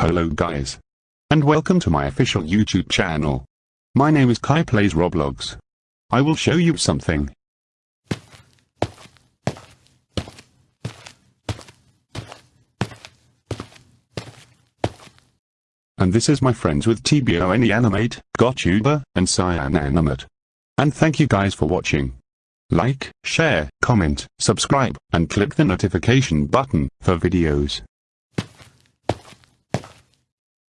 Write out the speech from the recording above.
Hello guys. And welcome to my official YouTube channel. My name is Kai Plays Roblox. I will show you something. And this is my friends with TBONE Animate, GotTuber, and Cyan Animate. And thank you guys for watching. Like, share, comment, subscribe, and click the notification button for videos.